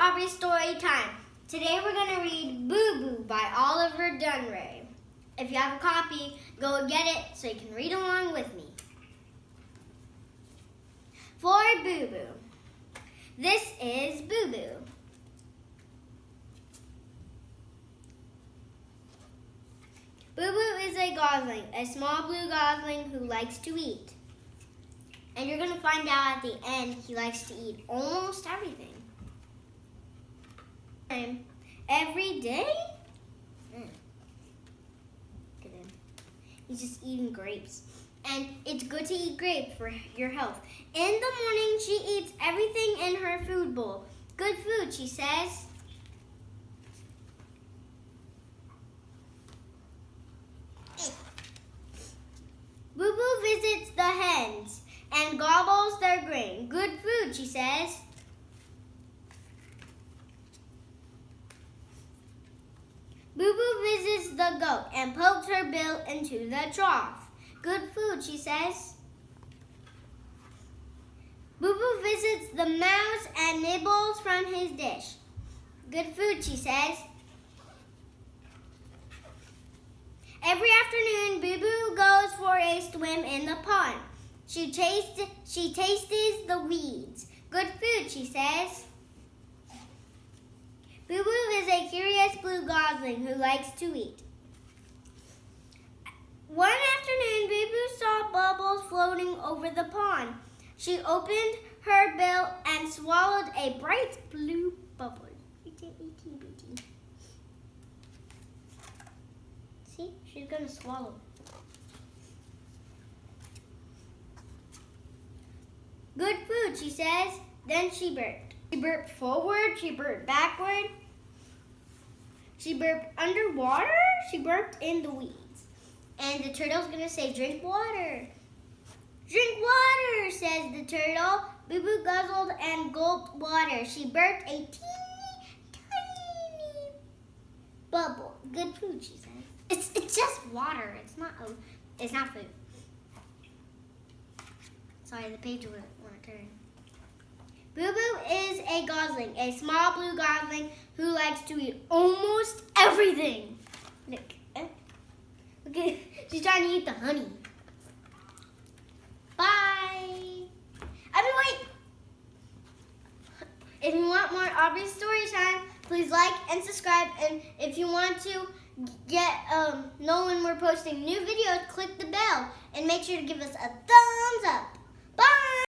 Aubrey story time. Today we're going to read Boo Boo by Oliver Dunrea. If you have a copy, go get it so you can read along with me. For Boo Boo. This is Boo Boo. Boo Boo is a gosling, a small blue gosling who likes to eat. And you're going to find out at the end he likes to eat almost everything. And every day? Look at him. He's just eating grapes. And it's good to eat grapes for your health. In the morning, she eats everything in her food bowl. Good food, she says. Boo Boo visits the hens and gobbles their grain. Good food, she says. Boo Boo visits the goat and pokes her bill into the trough. Good food, she says. Boo Boo visits the mouse and nibbles from his dish. Good food, she says. Every afternoon, Boo Boo goes for a swim in the pond. She tastes, she tastes the weeds. Good food, she says. Boo Boo is a curious blue who likes to eat. One afternoon, Boo Boo saw bubbles floating over the pond. She opened her bill and swallowed a bright blue bubble. See, she's gonna swallow. Good food, she says. Then she burped. She burped forward, she burped backward. She burped underwater, she burped in the weeds. And the turtle's gonna say, drink water. Drink water, says the turtle. Boo Boo guzzled and gulped water. She burped a teeny tiny bubble. Good food, she said. It's it's just water. It's not a, it's not food. Sorry, the page won't, want to turn. Boo Boo a gosling, a small blue gosling who likes to eat almost everything. Look, look she's trying to eat the honey. Bye. Wait. If you want more Aubrey story time, please like and subscribe. And if you want to get um, know when we're posting new videos, click the bell and make sure to give us a thumbs up.